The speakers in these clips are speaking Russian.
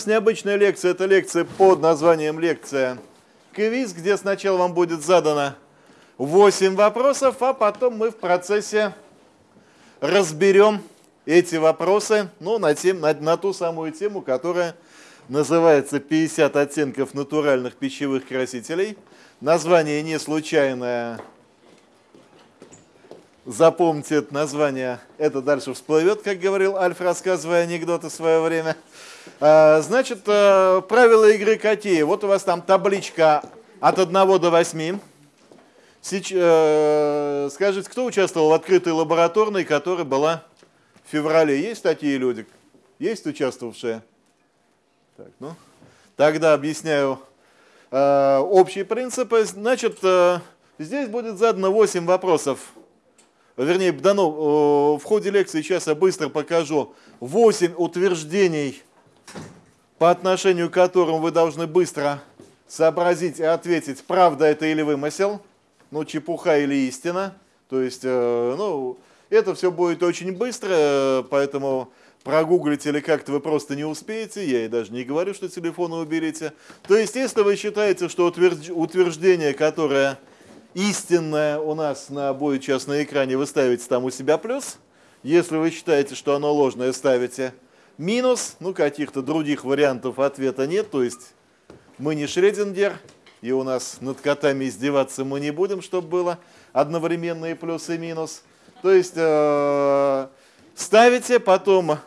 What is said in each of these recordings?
нас необычная лекция. Это лекция под названием лекция квиз, где сначала вам будет задано 8 вопросов, а потом мы в процессе разберем эти вопросы ну, на, тем, на, на ту самую тему, которая называется «50 оттенков натуральных пищевых красителей». Название не случайное. Запомните это название, это дальше всплывет, как говорил Альф, рассказывая анекдоты в свое время. А, значит, э, правила игры какие? Вот у вас там табличка от 1 до 8. Сейчас, э, скажите, кто участвовал в открытой лабораторной, которая была в феврале? Есть такие люди? Есть участвовавшие? Так, ну, тогда объясняю э, общие принципы. Значит, э, здесь будет задано 8 вопросов. Вернее, дано, э, в ходе лекции сейчас я быстро покажу 8 утверждений, по отношению к которым вы должны быстро сообразить и ответить, правда это или вымысел, ну, чепуха или истина. То есть, э, ну, это все будет очень быстро, поэтому прогуглить или как-то вы просто не успеете. Я и даже не говорю, что телефоны уберите. То есть, если вы считаете, что утверждение, которое истинное у нас на будет сейчас на экране, вы ставите там у себя плюс. Если вы считаете, что оно ложное, ставите минус. Ну, каких-то других вариантов ответа нет. То есть, мы не Шредингер, и у нас над котами издеваться мы не будем, чтобы было одновременные плюс и минус. То есть э, ставите, потом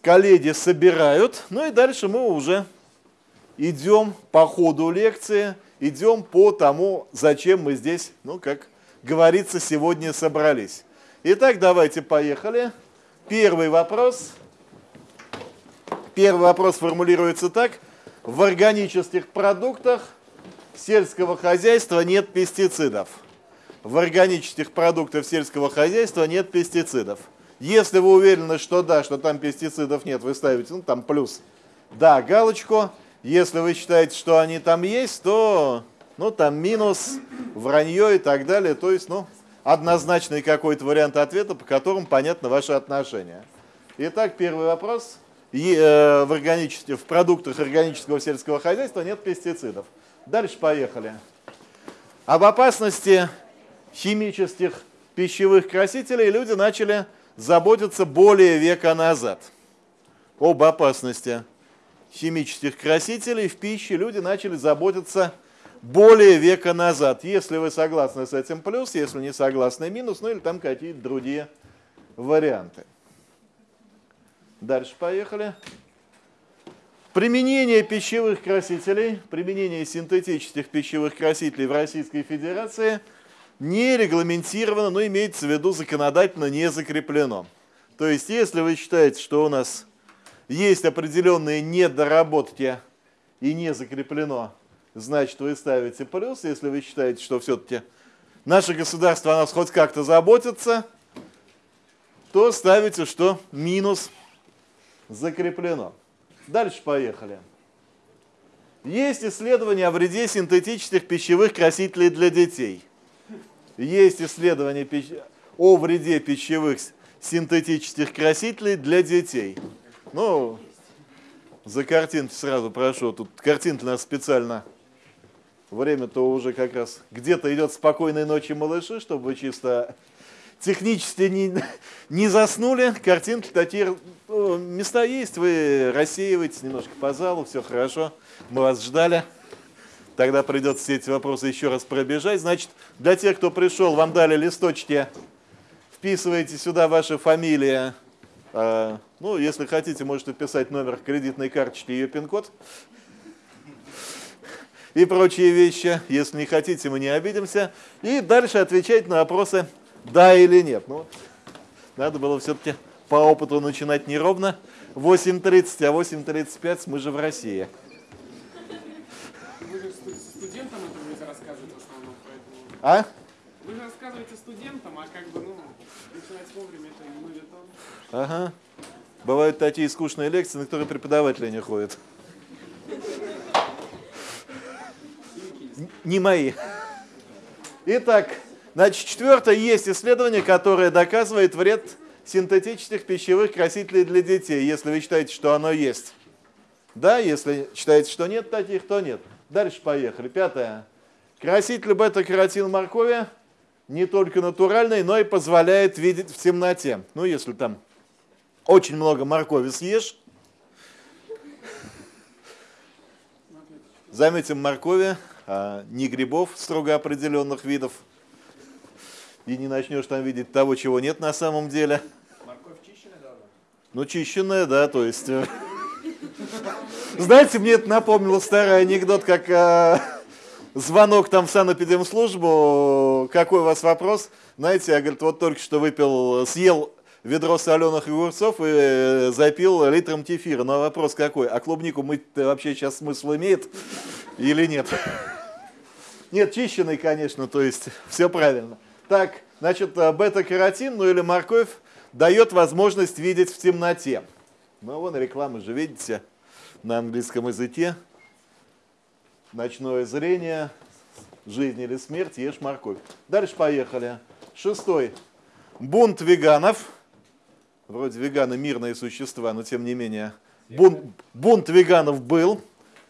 коллеги собирают, ну и дальше мы уже идем по ходу лекции, идем по тому, зачем мы здесь, ну как говорится, сегодня собрались. Итак, давайте поехали. Первый вопрос. Первый вопрос формулируется так – в органических продуктах сельского хозяйства нет пестицидов. В органических продуктах сельского хозяйства нет пестицидов. Если вы уверены, что да, что там пестицидов нет, вы ставите, ну там плюс, да, галочку. Если вы считаете, что они там есть, то ну там минус, вранье и так далее. То есть, ну, однозначный какой-то вариант ответа, по которому понятно ваше отношение. Итак, первый вопрос. Э, в, в продуктах органического сельского хозяйства нет пестицидов. Дальше поехали. Об опасности химических пищевых красителей люди начали заботиться более века назад. Об опасности химических красителей в пище люди начали заботиться более века назад. Если вы согласны с этим плюс, если не согласны минус, ну или там какие-то другие варианты. Дальше поехали. Применение пищевых красителей, применение синтетических пищевых красителей в Российской Федерации не регламентировано, но имеется в виду законодательно не закреплено. То есть, если вы считаете, что у нас есть определенные недоработки и не закреплено, значит, вы ставите плюс. Если вы считаете, что все-таки наше государство о нас хоть как-то заботится, то ставите, что минус – закреплено. Дальше поехали. Есть исследования о вреде синтетических пищевых красителей для детей. Есть исследования о вреде пищевых синтетических красителей для детей. Ну, за картинки сразу прошу. Тут картинки нас специально. Время-то уже как раз где-то идет спокойной ночи малыши, чтобы чисто технически не, не заснули. Картинки такие места есть, вы рассеиваетесь немножко по залу, все хорошо, мы вас ждали. Тогда придется все эти вопросы еще раз пробежать. Значит, для тех, кто пришел, вам дали листочки, вписываете сюда ваши фамилии. А, ну, если хотите, можете писать номер кредитной карточки ее пин-код. И прочие вещи. Если не хотите, мы не обидимся. И дальше отвечать на вопросы «да» или «нет». Ну, надо было все-таки по опыту начинать неровно 8.30, а 8.35 мы же в России. Вы же студентам это рассказывать в основном, поэтому... А? Вы же рассказываете студентам, а как бы, ну, начинать вовремя это не будет он. Ага. Бывают такие скучные лекции, на которые преподаватели не ходят. Не мои. Итак, значит, четвертое, есть исследование, которое доказывает вред синтетических пищевых красителей для детей, если вы считаете, что оно есть. Да, если считаете, что нет таких, то нет. Дальше поехали. Пятое. Краситель бета-каротин моркови не только натуральный, но и позволяет видеть в темноте. Ну, если там очень много моркови съешь, заметим моркови, а не грибов строго определенных видов, и не начнешь там видеть того, чего нет на самом деле. Морковь чищенная должна? Ну, чищенная, да, то есть... э, Знаете, мне это напомнило старый анекдот, как э, звонок там в санэпидемслужбу, какой у вас вопрос? Знаете, я, говорит, вот только что выпил, съел ведро соленых огурцов и э, запил литром кефира. Но вопрос какой? А клубнику мыть вообще сейчас смысл имеет или нет? Нет, чищенный, конечно, то есть все правильно. Так, значит, э, бета-каротин, ну или морковь, дает возможность видеть в темноте. Ну, вон реклама же, видите, на английском языке. Ночное зрение, жизнь или смерть, ешь морковь. Дальше поехали. Шестой. Бунт веганов. Вроде веганы мирные существа, но тем не менее. Бунт, бунт веганов был.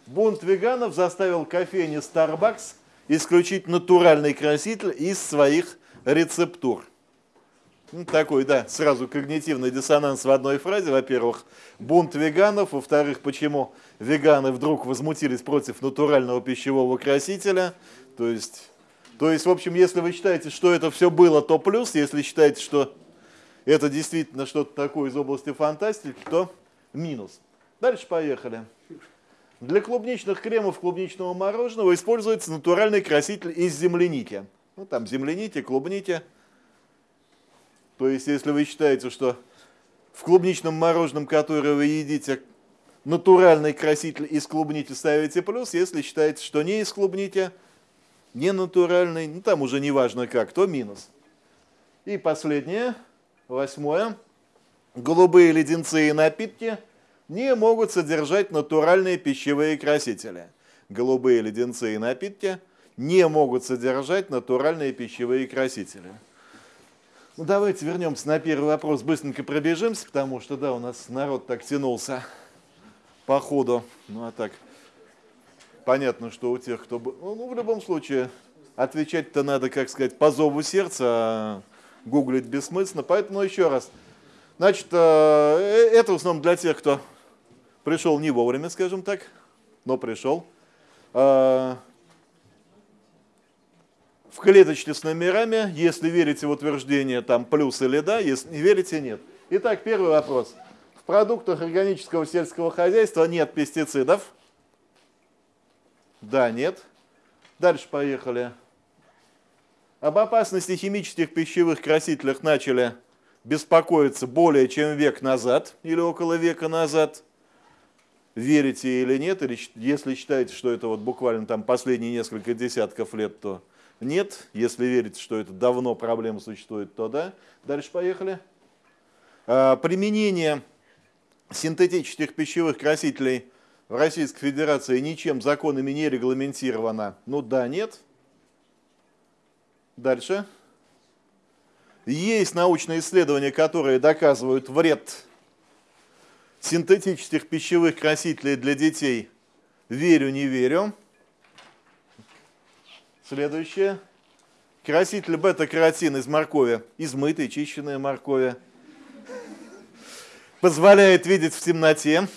Бунт веганов заставил кофейни Starbucks исключить натуральный краситель из своих рецептур. Ну, такой, да, сразу когнитивный диссонанс в одной фразе. Во-первых, бунт веганов. Во-вторых, почему веганы вдруг возмутились против натурального пищевого красителя. То есть, то есть, в общем, если вы считаете, что это все было, то плюс. Если считаете, что это действительно что-то такое из области фантастики, то минус. Дальше поехали. Для клубничных кремов клубничного мороженого используется натуральный краситель из земляники. Ну, там земляники, клубники. То есть, если вы считаете, что в клубничном мороженом, которое вы едите, натуральный краситель из клубники ставите плюс, если считаете, что не из клубники, не натуральный, ну там уже не важно как, то минус. И последнее, восьмое. Голубые леденцы и напитки не могут содержать натуральные пищевые красители. Голубые леденцы и напитки не могут содержать натуральные пищевые красители. Ну, давайте вернемся на первый вопрос, быстренько пробежимся, потому что, да, у нас народ так тянулся по ходу. Ну, а так, понятно, что у тех, кто... Ну, ну в любом случае, отвечать-то надо, как сказать, по зову сердца, а гуглить бессмысленно. Поэтому еще раз. Значит, э, э, это в основном для тех, кто пришел не вовремя, скажем так, но пришел. В клеточке с номерами, если верите в утверждение, там плюс или да, если не верите, нет. Итак, первый вопрос. В продуктах органического сельского хозяйства нет пестицидов? Да, нет. Дальше поехали. Об опасности химических пищевых красителях начали беспокоиться более чем век назад или около века назад. Верите или нет, или если считаете, что это вот буквально там последние несколько десятков лет, то нет. Если верите, что это давно проблема существует, то да. Дальше поехали. А, применение синтетических пищевых красителей в Российской Федерации ничем законами не регламентировано. Ну да, нет. Дальше. Есть научные исследования, которые доказывают вред синтетических пищевых красителей для детей. Верю, не верю. Следующее. Краситель бета-каротин из моркови, измытой, чищенной моркови. Позволяет видеть в темноте.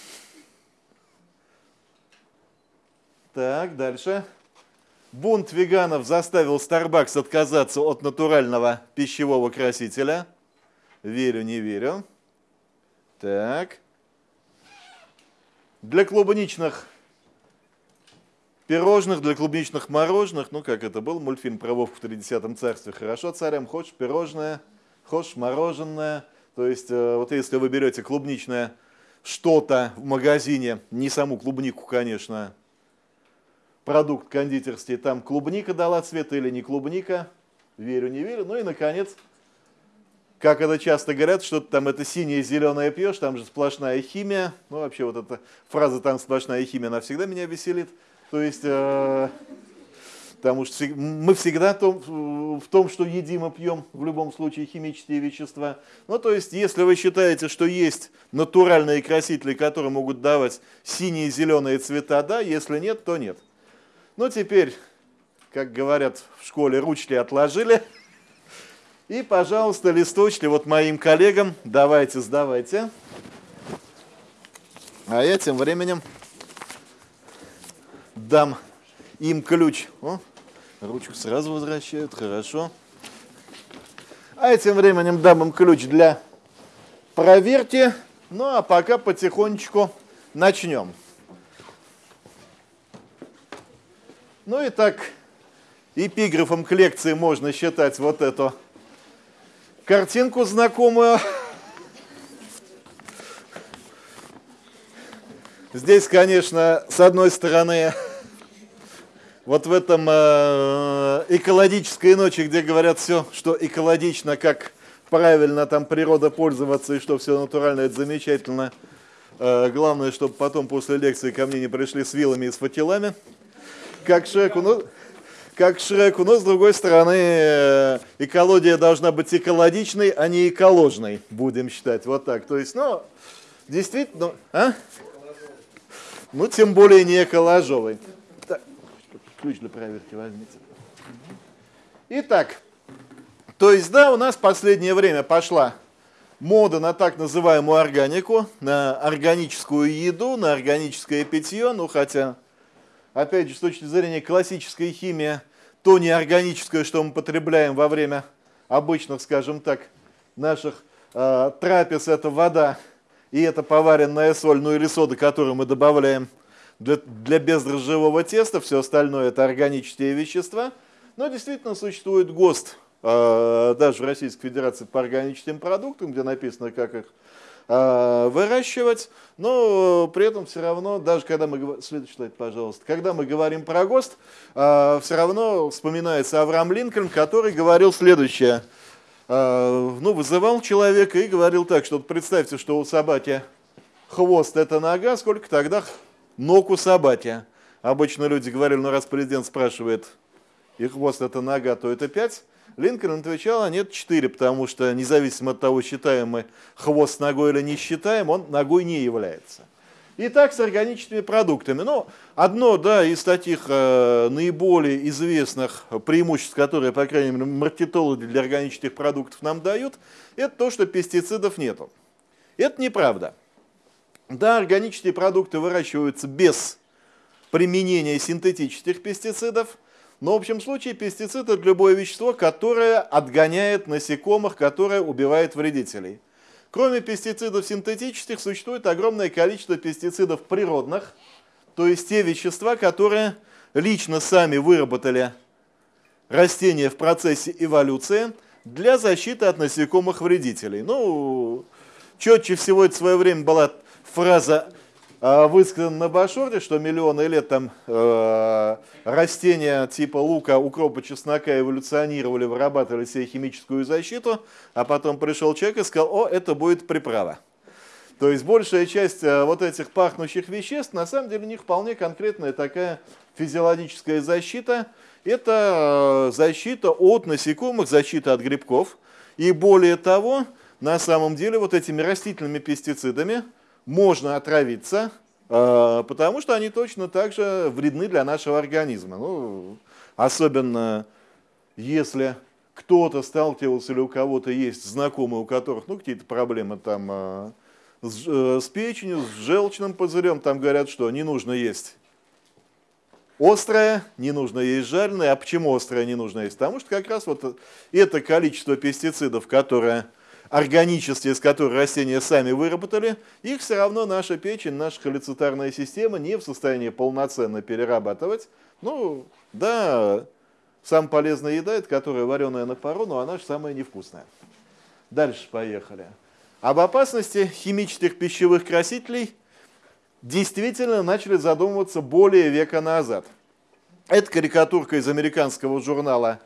Так, дальше. Бунт веганов заставил Starbucks отказаться от натурального пищевого красителя. Верю, не верю. Так. Для клубничных пирожных, для клубничных мороженых, ну как это был мультфильм про Вовку в 30 царстве, хорошо царям, хочешь пирожное, хочешь мороженое. То есть э, вот если вы берете клубничное что-то в магазине, не саму клубнику, конечно, продукт кондитерский, там клубника дала цвет или не клубника, верю, не верю. Ну и, наконец, как это часто говорят, что там это синее, зеленое пьешь, там же сплошная химия. Ну, вообще вот эта фраза «там сплошная химия», она всегда меня веселит. То есть, э, Потому что мы всегда в том, что едим и пьем, в любом случае химические вещества. Ну, то есть, если вы считаете, что есть натуральные красители, которые могут давать синие и зеленые цвета, да, если нет, то нет. Ну, теперь, как говорят в школе, ручки отложили. И, пожалуйста, листочки вот моим коллегам давайте, сдавайте. А я тем временем дам им ключ. О, Ручку сразу возвращают, хорошо. А тем временем дам им ключ для проверки. Ну а пока потихонечку начнем. Ну и так, эпиграфом к лекции можно считать вот эту картинку знакомую. Здесь, конечно, с одной стороны, вот в этом э, экологической ночи, где говорят все, что экологично, как правильно там природа пользоваться и что все натурально, это замечательно. Э, главное, чтобы потом после лекции ко мне не пришли с вилами и с факелами, как Шреку. Ну, как Шреку, но с другой стороны, э, экология должна быть экологичной, а не эколожной, будем считать. Вот так. То есть, ну, действительно, а? Ну, тем более не эколожовой ключ для проверки возьмите. Итак, то есть, да, у нас в последнее время пошла мода на так называемую органику, на органическую еду, на органическое питье, ну хотя, опять же, с точки зрения классической химии, то неорганическое, что мы потребляем во время обычных, скажем так, наших э, трапез, это вода и это поваренная соль, ну или сода, которую мы добавляем для, для бездрожжевого теста, все остальное это органические вещества. Но действительно существует ГОСТ, э, даже в Российской Федерации по органическим продуктам, где написано, как их э, выращивать, но при этом все равно, даже когда мы следующий слайд, пожалуйста, когда мы говорим про ГОСТ, э, все равно вспоминается Авраам Линкольн, который говорил следующее, ну, вызывал человека и говорил так, что представьте, что у собаки хвост это нога, сколько тогда ног у собаки. Обычно люди говорили, ну раз президент спрашивает, и хвост это нога, то это пять. Линкольн отвечал, а нет, четыре, потому что независимо от того, считаем мы хвост ногой или не считаем, он ногой не является. И так с органическими продуктами. Но одно да, из таких э, наиболее известных преимуществ, которые, по крайней мере, маркетологи для органических продуктов нам дают, это то, что пестицидов нету. Это неправда. Да, органические продукты выращиваются без применения синтетических пестицидов, но в общем случае пестицид это любое вещество, которое отгоняет насекомых, которое убивает вредителей. Кроме пестицидов синтетических, существует огромное количество пестицидов природных, то есть те вещества, которые лично сами выработали растения в процессе эволюции для защиты от насекомых вредителей. Ну, четче всего это в свое время была фраза а, высказана на Башорте, что миллионы лет там э, растения типа лука, укропа, чеснока эволюционировали, вырабатывали себе химическую защиту, а потом пришел человек и сказал, о, это будет приправа. То есть большая часть э, вот этих пахнущих веществ, на самом деле у них вполне конкретная такая физиологическая защита. Это э, защита от насекомых, защита от грибков. И более того, на самом деле вот этими растительными пестицидами, можно отравиться, а, потому что они точно так же вредны для нашего организма. Ну, особенно если кто-то сталкивался или у кого-то есть знакомые, у которых ну, какие-то проблемы там а, с, э, с печенью, с желчным пузырем, там говорят, что не нужно есть острое, не нужно есть жареное. А почему острое не нужно есть? Потому что как раз вот это количество пестицидов, которое органические, из которых растения сами выработали, их все равно наша печень, наша холецитарная система не в состоянии полноценно перерабатывать. Ну, да, самая полезная еда, это которая вареная на пару, но она же самая невкусная. Дальше поехали. Об опасности химических пищевых красителей действительно начали задумываться более века назад. Это карикатурка из американского журнала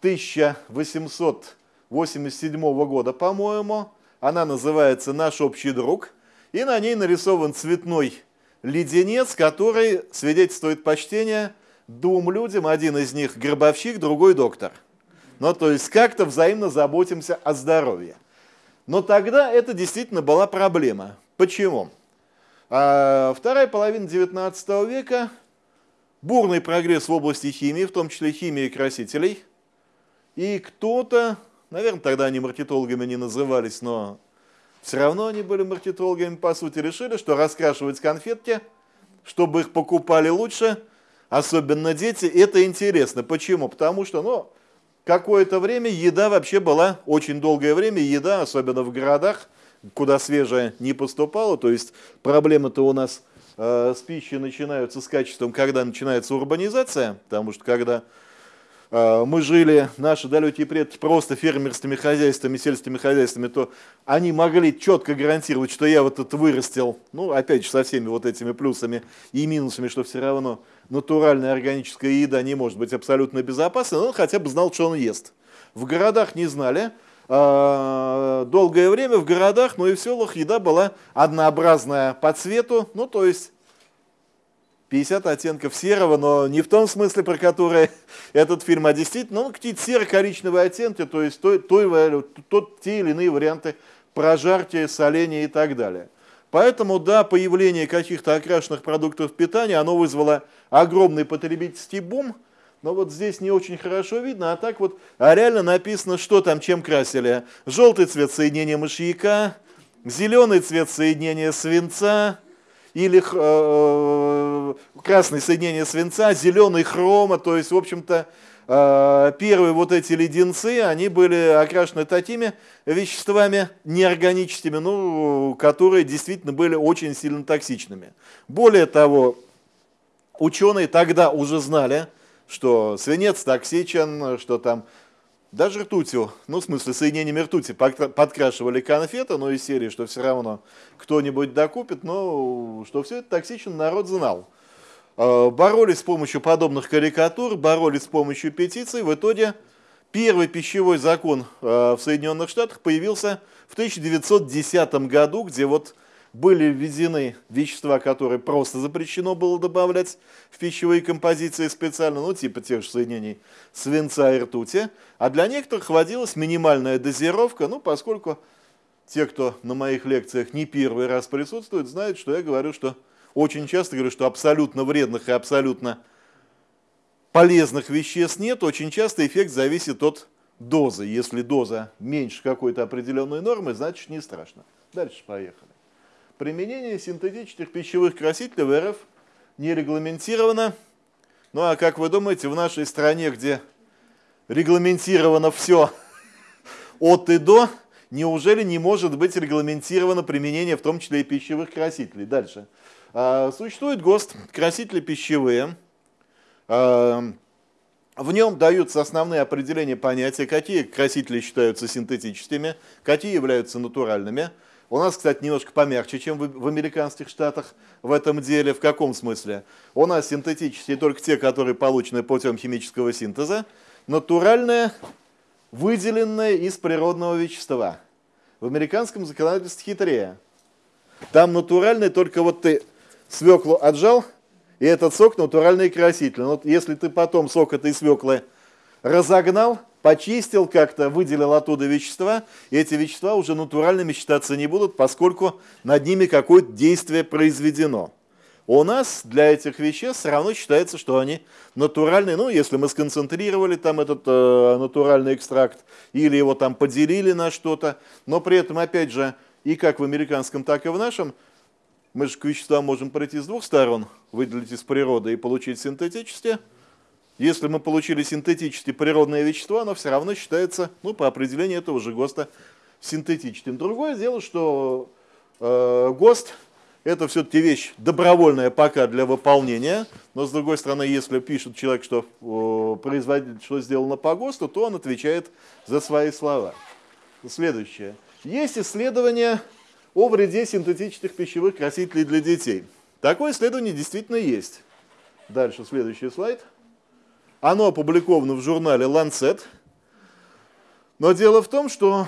1800 87 года, по-моему. Она называется «Наш общий друг». И на ней нарисован цветной леденец, который свидетельствует почтение двум людям, один из них гробовщик, другой доктор. Ну, то есть как-то взаимно заботимся о здоровье. Но тогда это действительно была проблема. Почему? А вторая половина 19 века, бурный прогресс в области химии, в том числе химии красителей. И кто-то, наверное, тогда они маркетологами не назывались, но все равно они были маркетологами, по сути, решили, что раскрашивать конфетки, чтобы их покупали лучше, особенно дети, это интересно. Почему? Потому что, ну, какое-то время еда вообще была, очень долгое время еда, особенно в городах, куда свежая не поступала, то есть проблемы-то у нас э, с пищей начинаются с качеством, когда начинается урбанизация, потому что когда мы жили, наши далекие предки, просто фермерскими хозяйствами, сельскими хозяйствами, то они могли четко гарантировать, что я вот это вырастил, ну, опять же, со всеми вот этими плюсами и минусами, что все равно натуральная органическая еда не может быть абсолютно безопасной, но он хотя бы знал, что он ест. В городах не знали, а, долгое время в городах, но и в селах еда была однообразная по цвету, ну, то есть 50 оттенков серого, но не в том смысле, про который этот фильм, а действительно, ну, какие-то серо-коричневые оттенки, то есть той, той, тот, те или иные варианты прожарки, соления и так далее. Поэтому, да, появление каких-то окрашенных продуктов питания, оно вызвало огромный потребительский бум, но вот здесь не очень хорошо видно, а так вот а реально написано, что там, чем красили. Желтый цвет соединения мышьяка, зеленый цвет соединения свинца, или э, э, красное соединение свинца, зеленый хрома, то есть, в общем-то, э, первые вот эти леденцы, они были окрашены такими веществами неорганическими, ну, которые действительно были очень сильно токсичными. Более того, ученые тогда уже знали, что свинец токсичен, что там даже ртутью, ну, в смысле, соединениями ртути подкрашивали конфеты, но из серии, что все равно кто-нибудь докупит, но что все это токсично, народ знал. А, боролись с помощью подобных карикатур, боролись с помощью петиций. В итоге первый пищевой закон а, в Соединенных Штатах появился в 1910 году, где вот были введены вещества, которые просто запрещено было добавлять в пищевые композиции специально, ну типа тех же соединений свинца и ртути, а для некоторых вводилась минимальная дозировка, ну поскольку те, кто на моих лекциях не первый раз присутствует, знают, что я говорю, что очень часто говорю, что абсолютно вредных и абсолютно полезных веществ нет, очень часто эффект зависит от дозы. Если доза меньше какой-то определенной нормы, значит не страшно. Дальше поехали. Применение синтетических пищевых красителей в РФ не регламентировано. Ну а как вы думаете, в нашей стране, где регламентировано все от и до, неужели не может быть регламентировано применение в том числе и пищевых красителей? Дальше. А, существует ГОСТ, красители пищевые. А, в нем даются основные определения понятия, какие красители считаются синтетическими, какие являются натуральными – у нас, кстати, немножко помягче, чем в, американских штатах в этом деле. В каком смысле? У нас синтетические только те, которые получены путем химического синтеза. Натуральные, выделенные из природного вещества. В американском законодательстве хитрее. Там натуральный только вот ты свеклу отжал, и этот сок натуральный краситель. Но если ты потом сок этой свеклы разогнал, почистил как-то, выделил оттуда вещества, и эти вещества уже натуральными считаться не будут, поскольку над ними какое-то действие произведено. У нас для этих веществ все равно считается, что они натуральные. Ну, если мы сконцентрировали там этот э, натуральный экстракт или его там поделили на что-то, но при этом, опять же, и как в американском, так и в нашем, мы же к веществам можем пройти с двух сторон, выделить из природы и получить синтетические – если мы получили синтетические природные вещества, оно все равно считается, ну, по определению этого же ГОСТа, синтетическим. Другое дело, что э, ГОСТ – это все-таки вещь добровольная пока для выполнения, но, с другой стороны, если пишет человек, что э, производитель что сделано по ГОСТу, то он отвечает за свои слова. Следующее. Есть исследование о вреде синтетических пищевых красителей для детей. Такое исследование действительно есть. Дальше, следующий слайд – оно опубликовано в журнале Lancet. Но дело в том, что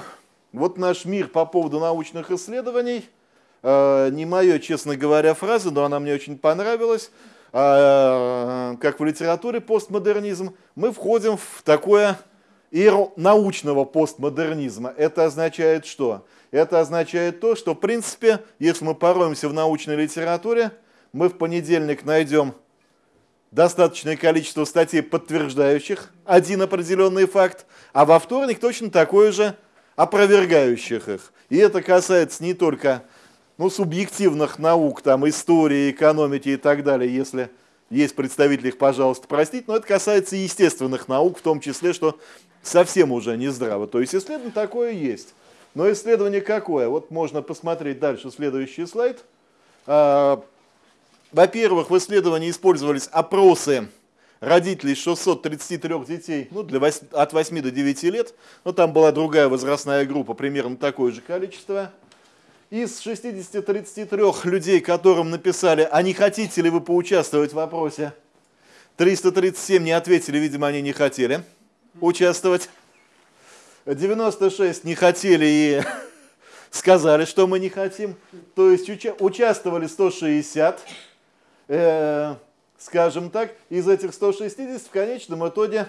вот наш мир по поводу научных исследований, э, не мое, честно говоря, фраза, но она мне очень понравилась, а, как в литературе постмодернизм, мы входим в такое эру научного постмодернизма. Это означает что? Это означает то, что в принципе, если мы пороемся в научной литературе, мы в понедельник найдем достаточное количество статей, подтверждающих один определенный факт, а во вторник точно такое же опровергающих их. И это касается не только ну, субъективных наук, там, истории, экономики и так далее, если есть представители их, пожалуйста, простить, но это касается естественных наук, в том числе, что совсем уже не здраво. То есть исследование такое есть. Но исследование какое? Вот можно посмотреть дальше следующий слайд. Во-первых, в исследовании использовались опросы родителей 633 детей ну, для 8, от 8 до 9 лет. Но там была другая возрастная группа, примерно такое же количество. Из 60-33 людей, которым написали, а не хотите ли вы поучаствовать в вопросе, 337 не ответили, видимо, они не хотели участвовать. 96 не хотели и сказали, что мы не хотим. То есть уча участвовали 160, э, скажем так, из этих 160 в конечном итоге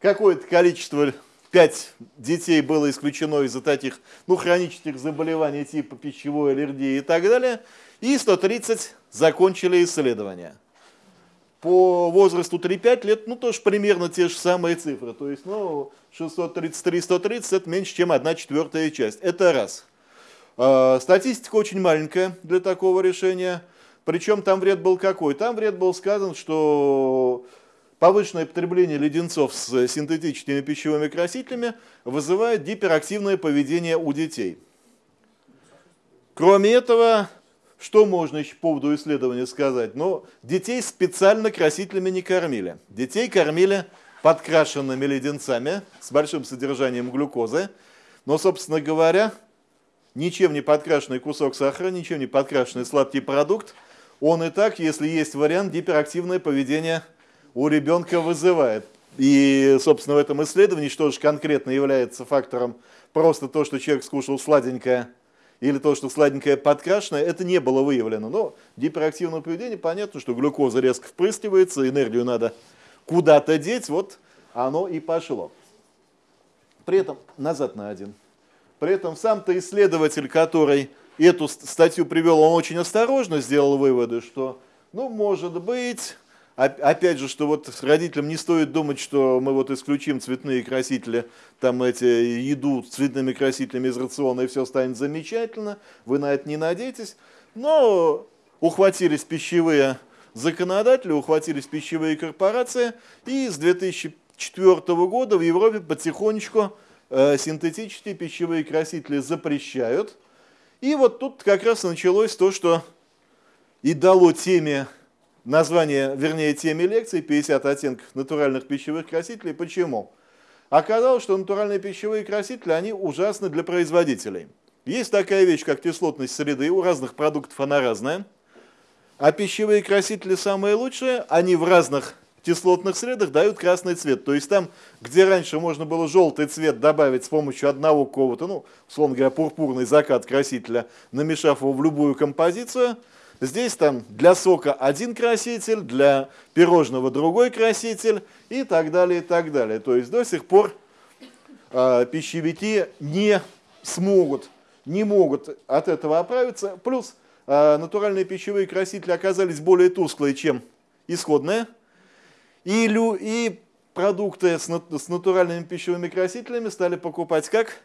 какое-то количество 5 детей было исключено из-за таких, ну, хронических заболеваний типа пищевой аллергии и так далее, и 130 закончили исследования. По возрасту 3-5 лет, ну, тоже примерно те же самые цифры. То есть, ну, 633-130 это меньше, чем 1 четвертая часть. Это раз. А, статистика очень маленькая для такого решения. Причем там вред был какой? Там вред был сказан, что Повышенное потребление леденцов с синтетическими пищевыми красителями вызывает гиперактивное поведение у детей. Кроме этого, что можно еще по поводу исследования сказать? Ну, детей специально красителями не кормили. Детей кормили подкрашенными леденцами с большим содержанием глюкозы. Но, собственно говоря, ничем не подкрашенный кусок сахара, ничем не подкрашенный сладкий продукт, он и так, если есть вариант, гиперактивное поведение у ребенка вызывает. И, собственно, в этом исследовании, что же конкретно является фактором, просто то, что человек скушал сладенькое, или то, что сладенькое подкрашенное, это не было выявлено. Но гиперактивное поведение, понятно, что глюкоза резко впрыскивается, энергию надо куда-то деть, вот оно и пошло. При этом, назад на один. При этом сам-то исследователь, который эту статью привел, он очень осторожно сделал выводы, что, ну, может быть, Опять же, что вот родителям не стоит думать, что мы вот исключим цветные красители, там эти еду с цветными красителями из рациона, и все станет замечательно. Вы на это не надейтесь. Но ухватились пищевые законодатели, ухватились пищевые корпорации, и с 2004 года в Европе потихонечку э, синтетические пищевые красители запрещают. И вот тут как раз началось то, что и дало теме название, вернее, теме лекции 50 оттенков натуральных пищевых красителей. Почему? Оказалось, что натуральные пищевые красители, они ужасны для производителей. Есть такая вещь, как кислотность среды, у разных продуктов она разная. А пищевые красители самые лучшие, они в разных кислотных средах дают красный цвет. То есть там, где раньше можно было желтый цвет добавить с помощью одного какого-то, ну, условно говоря, пурпурный закат красителя, намешав его в любую композицию – Здесь там для сока один краситель, для пирожного другой краситель и так далее, и так далее. То есть до сих пор э, пищевики не смогут, не могут от этого оправиться. Плюс э, натуральные пищевые красители оказались более тусклые, чем исходные. И, лю, и продукты с, с натуральными пищевыми красителями стали покупать как?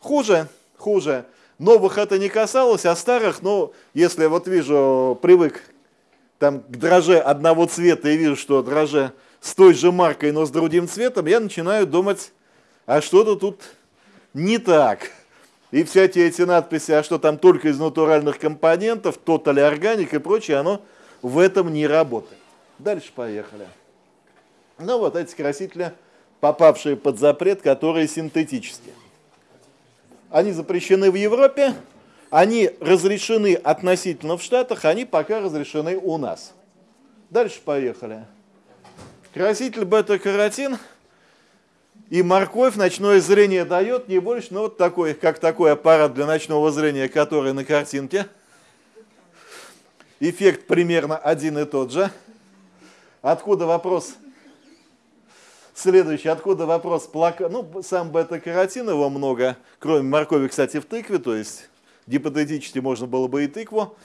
Хуже, хуже. Новых это не касалось, а старых, ну, если я вот вижу, привык там к дроже одного цвета и вижу, что дроже с той же маркой, но с другим цветом, я начинаю думать, а что-то тут не так. И всякие эти надписи, а что там только из натуральных компонентов, тотали органик и прочее, оно в этом не работает. Дальше поехали. Ну вот эти красители, попавшие под запрет, которые синтетические. Они запрещены в Европе, они разрешены относительно в Штатах, они пока разрешены у нас. Дальше поехали. Краситель бета-каротин и морковь ночное зрение дает не больше, но вот такой, как такой аппарат для ночного зрения, который на картинке. эффект примерно один и тот же. Откуда вопрос? Следующий, откуда вопрос? Плака... Ну, сам бета-каротин его много, кроме моркови, кстати, в тыкве, то есть гипотетически можно было бы и тыкву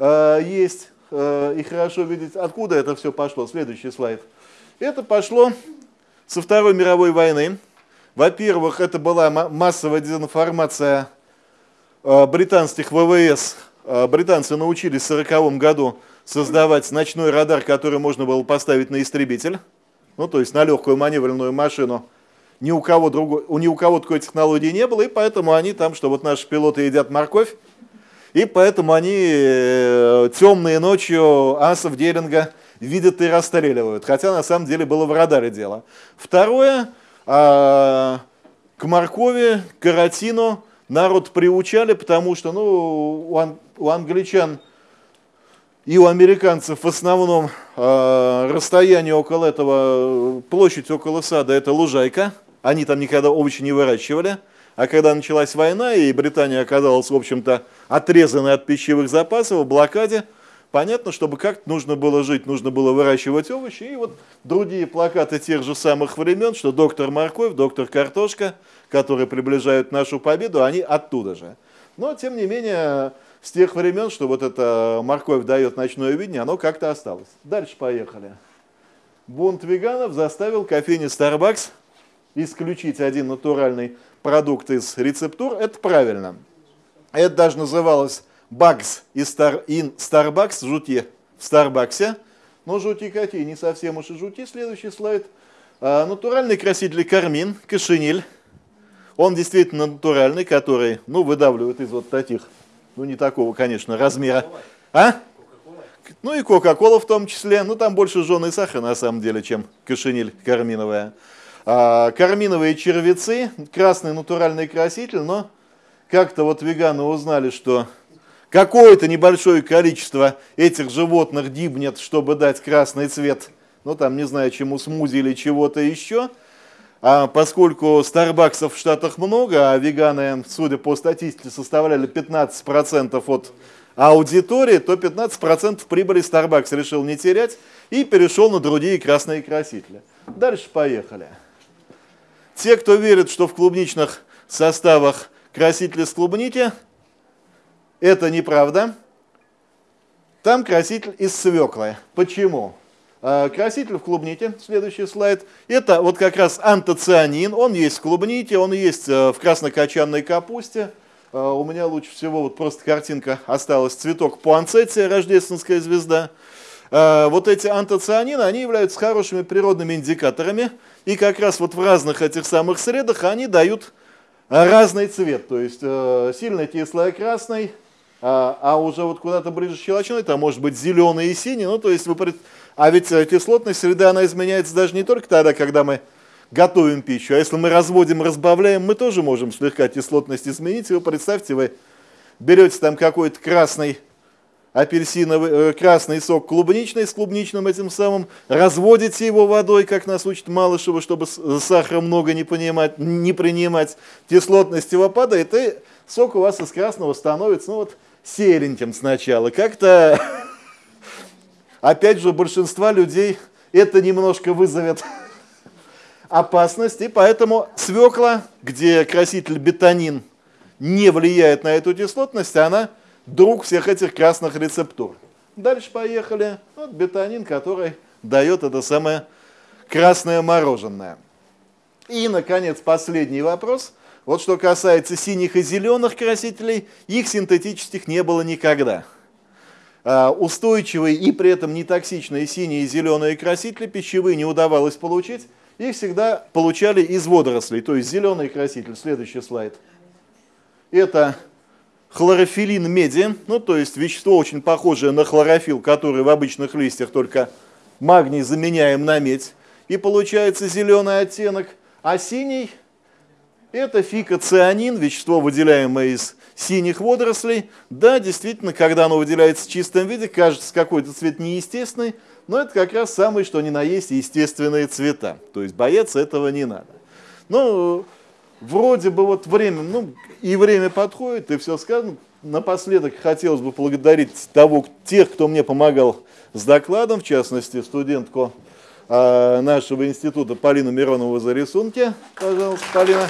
э, есть, э, и хорошо видеть, откуда это все пошло. Следующий слайд. Это пошло со Второй мировой войны. Во-первых, это была массовая дезинформация э, британских ВВС. Э, британцы научились в 1940 году создавать ночной радар, который можно было поставить на истребитель. Ну то есть на легкую маневренную машину, ни у кого, другой, у ни у кого такой технологии не было, и поэтому они там, что вот наши пилоты едят морковь, и поэтому они э, темные ночью асов Деринга видят и расстреливают, хотя на самом деле было в радаре дело. Второе, а, к моркови, к каротину народ приучали, потому что ну, у англичан и у американцев в основном э, расстояние около этого, площадь около сада – это лужайка. Они там никогда овощи не выращивали. А когда началась война, и Британия оказалась, в общем-то, отрезанной от пищевых запасов, в блокаде, понятно, чтобы как-то нужно было жить, нужно было выращивать овощи. И вот другие плакаты тех же самых времен, что доктор морковь, доктор картошка, которые приближают нашу победу, они оттуда же. Но, тем не менее, с тех времен, что вот эта морковь дает ночное видение, оно как-то осталось. Дальше поехали. Бунт веганов заставил кофейни Starbucks исключить один натуральный продукт из рецептур. Это правильно. Это даже называлось Bugs in Starbucks, жути в Старбаксе. Но жути какие, не совсем уж и жути. Следующий слайд. А, натуральный краситель кармин, кашиниль. Он действительно натуральный, который ну, выдавливает из вот таких ну, не такого, конечно, размера. А? Ну и Кока-Кола в том числе. Ну, там больше жженый сахар, на самом деле, чем кошениль карминовая. А, карминовые червецы, красный натуральный краситель, но как-то вот веганы узнали, что какое-то небольшое количество этих животных дибнет, чтобы дать красный цвет, ну там, не знаю, чему смузи или чего-то еще – а поскольку Старбаксов в Штатах много, а веганы, судя по статистике, составляли 15% от аудитории, то 15% прибыли Starbucks решил не терять и перешел на другие красные красители. Дальше поехали. Те, кто верит, что в клубничных составах красители с клубники, это неправда. Там краситель из свеклы. Почему? А, краситель в клубните, следующий слайд, это вот как раз антоцианин, он есть в клубните, он есть э, в краснокочанной капусте. А, у меня лучше всего вот просто картинка осталась, цветок пуанцетия, рождественская звезда. А, вот эти антоцианины, они являются хорошими природными индикаторами, и как раз вот в разных этих самых средах они дают разный цвет, то есть э, сильно кислый красный, а уже вот куда-то ближе щелочной, там может быть зеленый и синий, ну то есть вы а ведь э, кислотность среды, она изменяется даже не только тогда, когда мы готовим пищу, а если мы разводим, разбавляем, мы тоже можем слегка кислотность изменить. Вы представьте, вы берете там какой-то красный апельсиновый, э, красный сок клубничный с клубничным этим самым, разводите его водой, как нас учит Малышева, чтобы сахара много не, понимать, не принимать, кислотность его падает, и сок у вас из красного становится, ну вот, сереньким сначала. Как-то опять же, у большинства людей это немножко вызовет опасность, и поэтому свекла, где краситель бетонин не влияет на эту кислотность, она друг всех этих красных рецептур. Дальше поехали. Вот бетонин, который дает это самое красное мороженое. И, наконец, последний вопрос. Вот что касается синих и зеленых красителей, их синтетических не было никогда. А, устойчивые и при этом не токсичные синие и зеленые красители пищевые не удавалось получить. Их всегда получали из водорослей, то есть зеленый краситель. Следующий слайд. Это хлорофилин меди, ну то есть вещество очень похожее на хлорофилл, который в обычных листьях, только магний заменяем на медь. И получается зеленый оттенок. А синий это фикоцианин, вещество, выделяемое из синих водорослей. Да, действительно, когда оно выделяется в чистом виде, кажется какой-то цвет неестественный, но это как раз самое, что ни на есть естественные цвета. То есть бояться этого не надо. Ну, вроде бы вот время, ну, и время подходит, и все сказано. напоследок хотелось бы поблагодарить того, тех, кто мне помогал с докладом, в частности, студентку нашего института Полину Миронову за рисунки. Пожалуйста, Полина.